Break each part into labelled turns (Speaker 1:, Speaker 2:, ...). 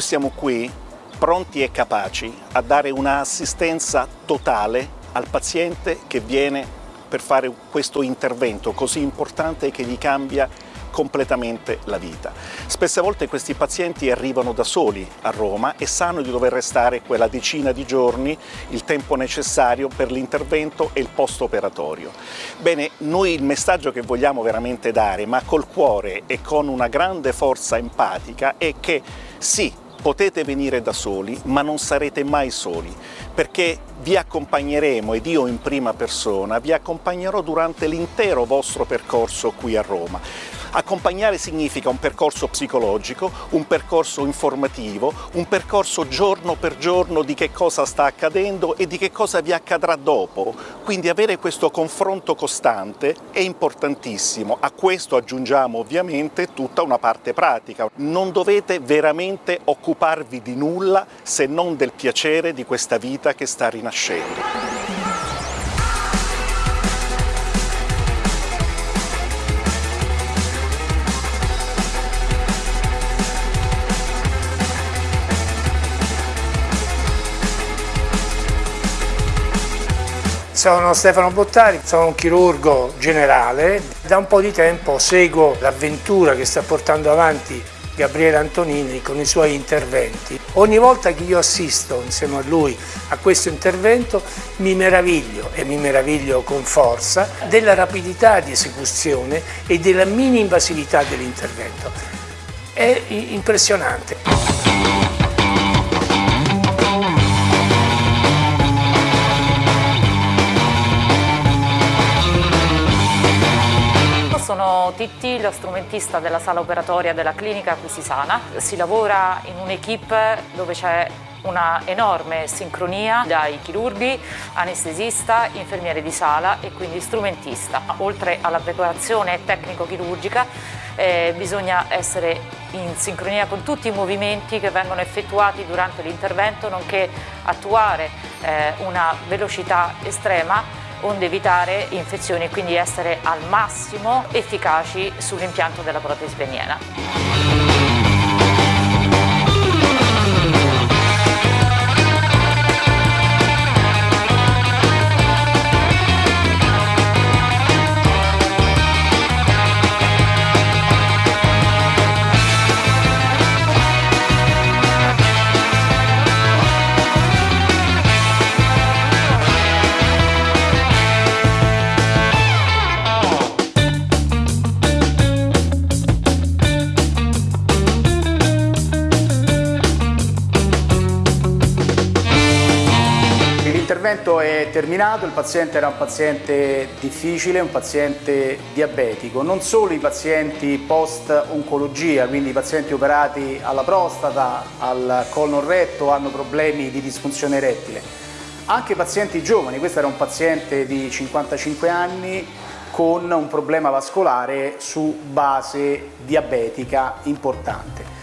Speaker 1: siamo qui pronti e capaci a dare un'assistenza totale al paziente che viene per fare questo intervento così importante che gli cambia completamente la vita. Spesse volte questi pazienti arrivano da soli a Roma e sanno di dover restare quella decina di giorni, il tempo necessario per l'intervento e il post-operatorio. Bene, noi il messaggio che vogliamo veramente dare, ma col cuore e con una grande forza empatica, è che sì, potete venire da soli, ma non sarete mai soli, perché vi accompagneremo, ed io in prima persona, vi accompagnerò durante l'intero vostro percorso qui a Roma. Accompagnare significa un percorso psicologico, un percorso informativo, un percorso giorno per giorno di che cosa sta accadendo e di che cosa vi accadrà dopo. Quindi avere questo confronto costante è importantissimo. A questo aggiungiamo ovviamente tutta una parte pratica. Non dovete veramente occuparvi di nulla se non del piacere di questa vita che sta rinascendo.
Speaker 2: Sono Stefano Bottari, sono un chirurgo generale. Da un po' di tempo seguo l'avventura che sta portando avanti Gabriele Antonini con i suoi interventi. Ogni volta che io assisto insieme a lui a questo intervento mi meraviglio e mi meraviglio con forza della rapidità di esecuzione e della mini-invasività dell'intervento. È impressionante.
Speaker 3: Sono Titti, lo strumentista della sala operatoria della clinica Acquisisana. Si lavora in un'equipe dove c'è una enorme sincronia dai chirurghi, anestesista, infermiere di sala e quindi strumentista. Oltre alla preparazione tecnico-chirurgica eh, bisogna essere in sincronia con tutti i movimenti che vengono effettuati durante l'intervento nonché attuare eh, una velocità estrema onde evitare infezioni e quindi essere al massimo efficaci sull'impianto della protesi peniena.
Speaker 4: L'intervento è terminato, il paziente era un paziente difficile, un paziente diabetico. Non solo i pazienti post-oncologia, quindi i pazienti operati alla prostata, al colon retto, hanno problemi di disfunzione erettile. Anche i pazienti giovani, questo era un paziente di 55 anni con un problema vascolare su base diabetica importante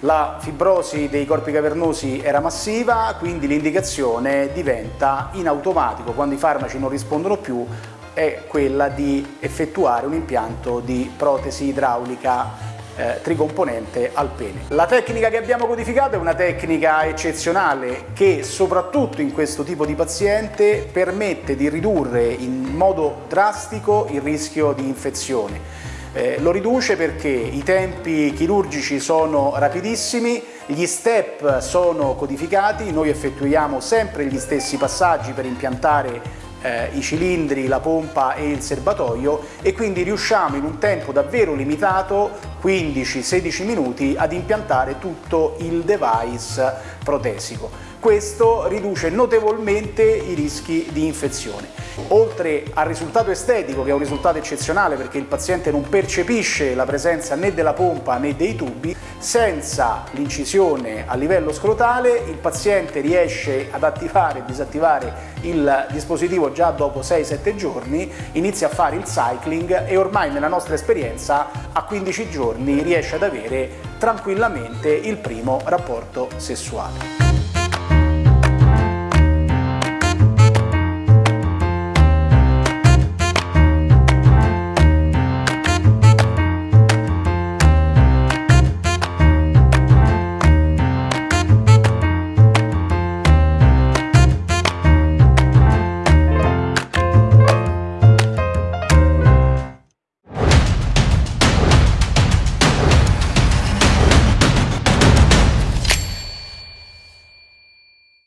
Speaker 4: la fibrosi dei corpi cavernosi era massiva, quindi l'indicazione diventa in automatico, quando i farmaci non rispondono più, è quella di effettuare un impianto di protesi idraulica eh, tricomponente al pene. La tecnica che abbiamo codificato è una tecnica eccezionale che soprattutto in questo tipo di paziente permette di ridurre in modo drastico il rischio di infezione eh, lo riduce perché i tempi chirurgici sono rapidissimi, gli step sono codificati, noi effettuiamo sempre gli stessi passaggi per impiantare eh, i cilindri, la pompa e il serbatoio e quindi riusciamo in un tempo davvero limitato, 15-16 minuti, ad impiantare tutto il device protesico. Questo riduce notevolmente i rischi di infezione. Oltre al risultato estetico, che è un risultato eccezionale perché il paziente non percepisce la presenza né della pompa né dei tubi, senza l'incisione a livello scrotale il paziente riesce ad attivare e disattivare il dispositivo già dopo 6-7 giorni, inizia a fare il cycling e ormai nella nostra esperienza a 15 giorni riesce ad avere tranquillamente il primo rapporto sessuale.